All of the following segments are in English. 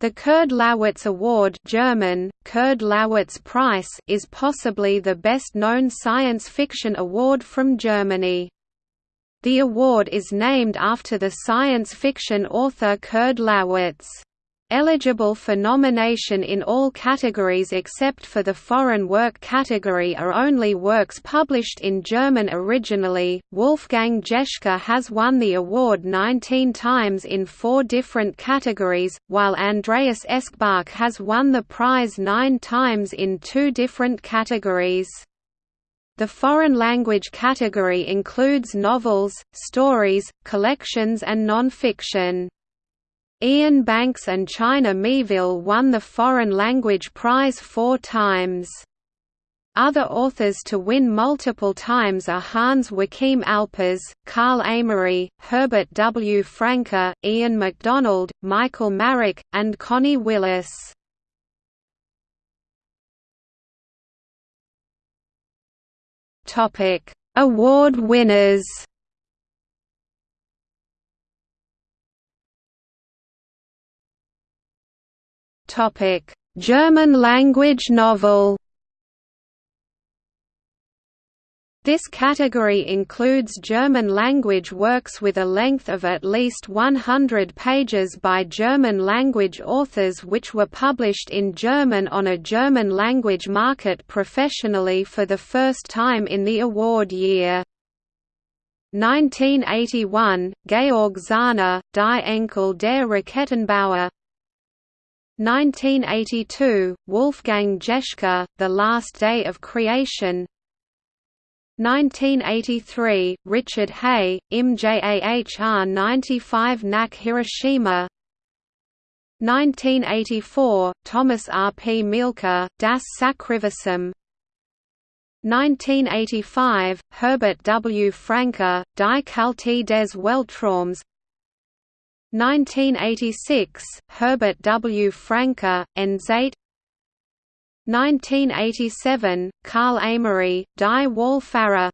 The Kurd Laßwitz Award German, Kurd Laßwitz Prize is possibly the best-known science fiction award from Germany. The award is named after the science fiction author Kurd Laßwitz. Eligible for nomination in all categories except for the foreign work category are only works published in German originally. Wolfgang Jeschke has won the award 19 times in four different categories, while Andreas Eschbach has won the prize nine times in two different categories. The foreign language category includes novels, stories, collections and non-fiction. Iain Banks and China Miéville won the Foreign Language Prize four times. Other authors to win multiple times are Hans Joachim Alpers, Carl Amery, Herbert W. Franke, Ian McDonald, Michael Marrak, and Connie Willis. Award winners Topic: German language novel. This category includes German language works with a length of at least 100 pages by German language authors which were published in German on a German language market professionally for the first time in the award year. 1981, Georg Zauner, Die Enkel der Raketenbauer 1982, Wolfgang Jeschke, The Last Day of Creation 1983, Richard Hey, MJAHR 95 NAC Hiroshima 1984, Thomas R. P. Mielke, Das Sakriversum 1985, Herbert W. Franke, Die Kälte des Weltraums 1986, Herbert W. Franke, Endzeit 1987, Carl Amery, Die Wallfahrer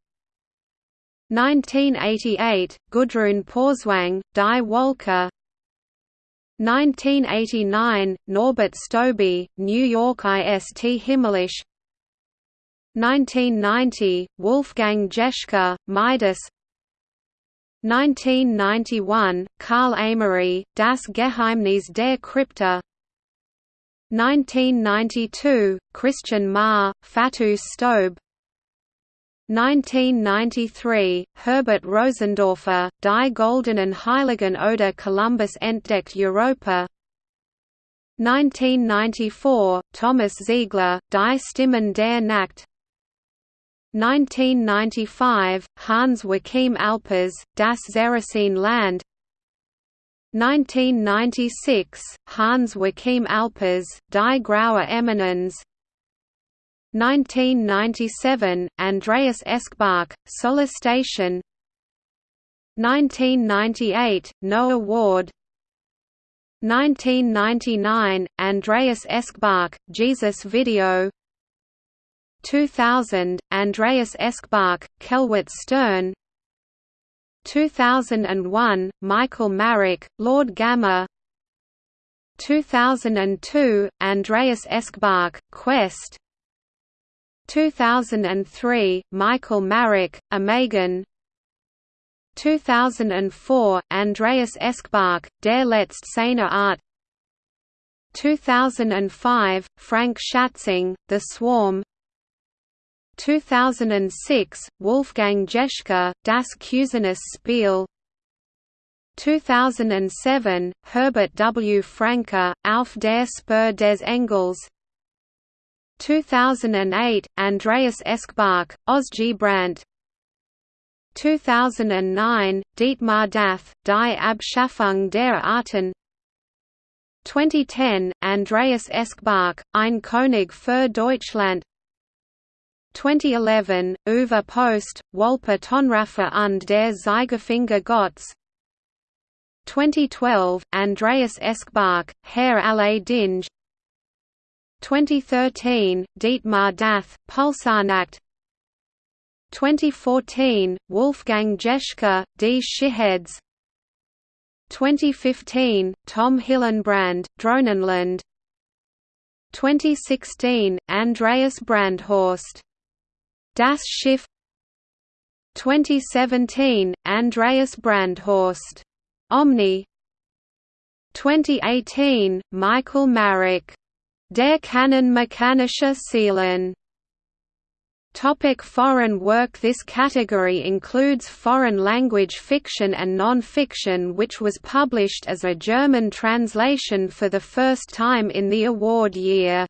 1988, Gudrun Pausewang, Die Wolke. 1989, Norbert Stobbe, New York IST Himmlisch 1990, Wolfgang Jeschke, Midas 1991, Carl Amery, Das Geheimnis der Krypta. 1992, Christian Mähr, Fatou Stobe 1993, Herbert Rosendorfer, Die goldenen Heiligen oder Columbus entdeckt Europa. 1994, Thomas Ziegler, Die Stimmen der Nacht 1995, Hans Joachim Alpers, Das Zerrissene Land. 1996, Hans Joachim Alpers, Die Graue Eminenz. 1997, Andreas Eschbach, Station. 1998, Noah Ward. 1999, Andreas Eschbach, Jesus Video 2000, Andreas Eschbach, Kelwitts Stern 2001, Michael Marrak, Lord Gamma 2002, Andreas Eschbach, Quest 2003, Michael Marrak, Imagon 2004, Andreas Eschbach, Der letzte seine Art 2005, Frank Schätzing, The Swarm 2006, Wolfgang Jeschke, Das Cusanus Spiel. 2007, Herbert W. Franke, Auf der Spur des Engels. 2008, Andreas Eschbach, Ausgebrannt 2009, Dietmar Dath, Die Abschaffung der Arten. 2010, Andreas Eschbach, Ein König für Deutschland 2011, Uwe Post, Walpar Tonnraffir und der Zeigefinger Gottes. 2012, Andreas Eschbach, Herr alle Dinge. 2013, Dietmar Dath, Pulsarnacht 2014, Wolfgang Jeschke, Die Dschiheads 2015, Tom Hillenbrand, Drohnenland 2016, Andreas Brandhorst. Das Schiff 2017, Andreas Brandhorst. Omni 2018, Michael Marrak. Der Kanon mechanischer Seelen Topic foreign work This category includes foreign language fiction and non-fiction which was published as a German translation for the first time in the award year.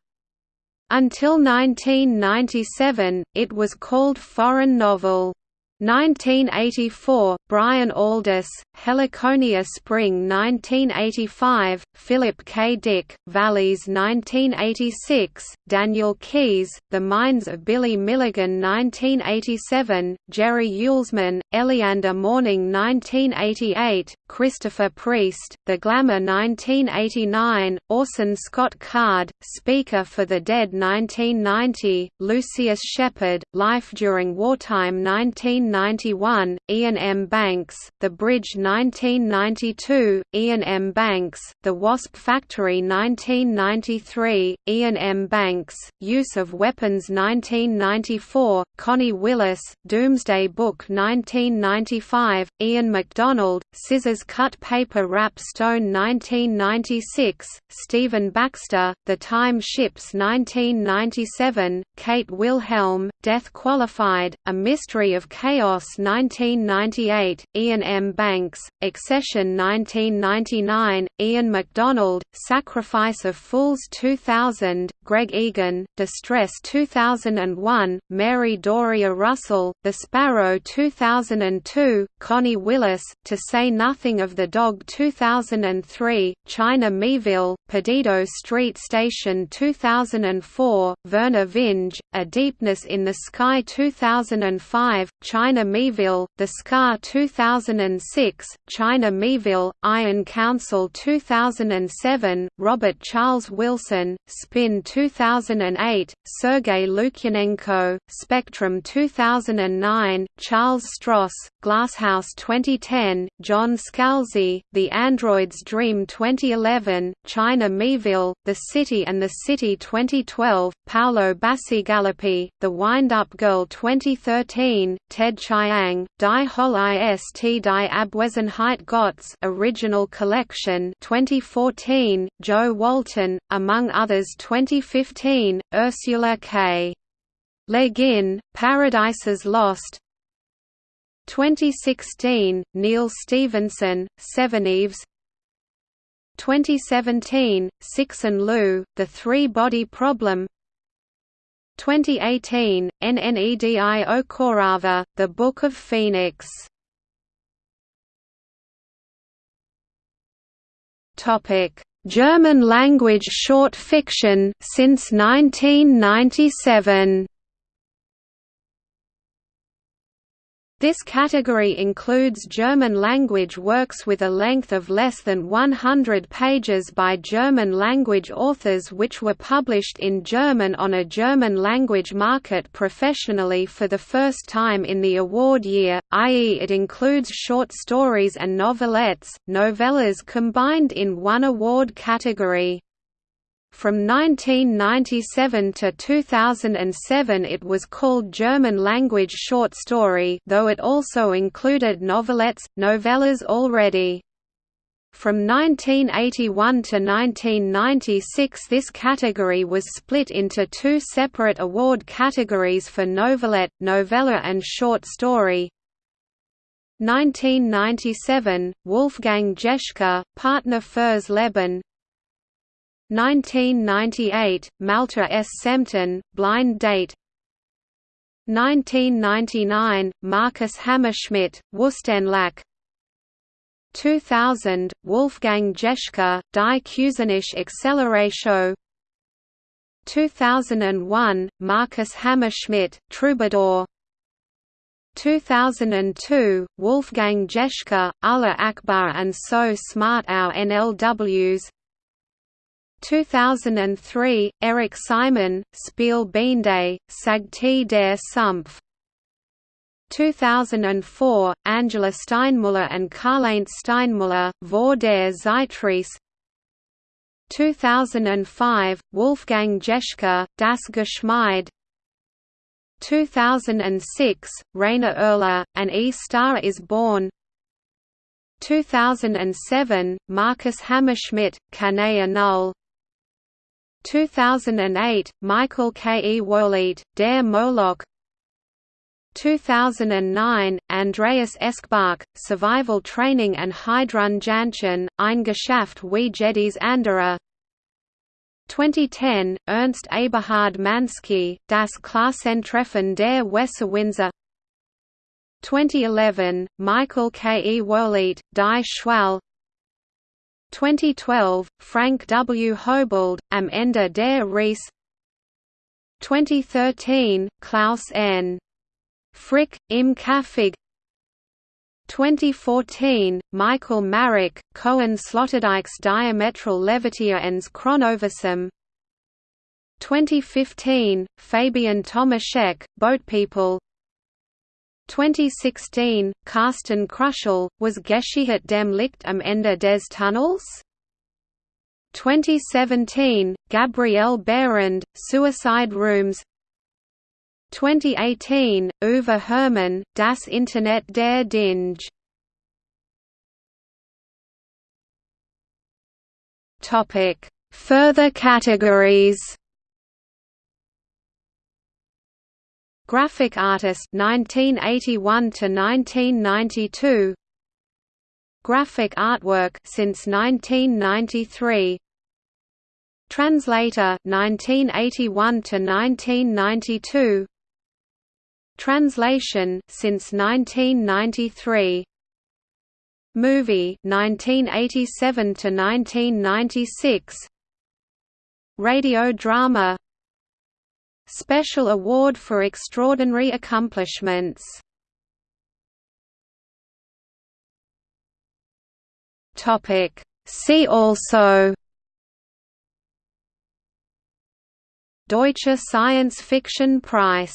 Until 1997, it was called foreign novel. 1984, Brian Aldiss, Heliconia Spring 1985, Philip K. Dick, VALIS 1986, Daniel Keyes, The Minds of Billy Milligan 1987, Jerry Yulsman, Elleander Morning 1988, Christopher Priest, The Glamour 1989, Orson Scott Card, Speaker for the Dead 1990, Lucius Shepard, Life During Wartime 19 1991, Iain M. Banks, The Bridge 1992, Iain M. Banks, The Wasp Factory 1993, Iain M. Banks, Use of Weapons 1994, Connie Willis, Doomsday Book 1995, Ian McDonald, Scissors Cut Paper Wrap Stone 1996, Stephen Baxter, The Time Ships 1997, Kate Wilhelm, Death Qualified, A Mystery of Chaos Chaos 1998, Iain M. Banks, Excession 1999, Ian McDonald, Sacrifice of Fools 2000, Greg Egan, Distress 2001, Mary Doria Russell, The Sparrow 2002, Connie Willis, To Say Nothing of the Dog 2003, China Miéville, Perdido Street Station 2004, Vernor Vinge, A Deepness in the Sky 2005, China Miéville, The Scar 2006, China Miéville, Iron Council 2007, Robert Charles Wilson, Spin 2008, Sergei Lukyanenko, Spectrum 2009, Charles Stross, Glasshouse 2010, John Scalzi, The Android's Dream 2011, China Miéville, The City and the City 2012, Paolo Bacigalupi, The Wind-Up Girl 2013, Ted Chiang, Die Hol ist die Abwesenheit Gottes Original Collection 2014, Jo Walton, among others 2015, Ursula K. Le Guin, Paradises Lost 2016, Neal Stephenson, Eves 2017, Cixin Liu, The Three-Body Problem 2018, Nnedi Okorafor, The Book of Phoenix. German language short fiction since 1997 This category includes German-language works with a length of less than 100 pages by German-language authors which were published in German on a German-language market professionally for the first time in the award year, i.e. it includes short stories and novelettes, novellas combined in one award category. From 1997 to 2007 it was called German-language short story though it also included novelettes, novellas already. From 1981 to 1996 this category was split into two separate award categories for novelette, novella and short story. 1997, Wolfgang Jeschke, Partner fürs Leben 1998, Malte S. Sembten, Blind Date 1999, Markus Hammerschmidt, Wüstenlack 2000, Wolfgang Jeschke, Die Cusanische Acceleratio 2001, Markus Hammerschmidt, Troubadour 2002, Wolfgang Jeschke, Allah Akbar and So Smart Our NLWs 2003, Eric Simon, Spiel Beende, Sagte der Sumpf. 2004, Angela Steinmüller and Karl-Heinz Steinmüller, Vor der Zeitreise 2005, Wolfgang Jeschke, Das Geschmeide 2006, Rainer Erler, An E-Star is Born. 2007, Markus Hammerschmidt, Kanea Null 2008, Michael K. E. Wohllett, Der Moloch 2009, Andreas Eschbach, Survival Training and Heidrun Eingeschafft wie Jedis Anderer 2010, Ernst Eberhard Manski, Das Klassentreffen der Windsor. 2011, Michael K. E. Wohllett, Die Schwall 2012, Frank W. Haubold, Am Ende der Reise 2013, Klaus N. Frick, Im Käfig 2014, Michael Marrak, Cohen Sloterdijk's Diametral Levitiaens Chronovisum 2015, Fabian Tomaszek, Boatpeople 2016, Carsten Kruschel, was Geschichte dem Licht am Ende des Tunnels? 2017, Gabrielle Behrend, Suicide Rooms 2018, Uwe Herrmann, Das Internet der Dinge. Further categories. Graphic artist 1981 to 1992 Graphic artwork since 1993 Translator 1981 to 1992 Translation since 1993. Movie 1987 to 1996. Radio drama. Special Award for Extraordinary Accomplishments. See also. Deutsche Science Fiction Prize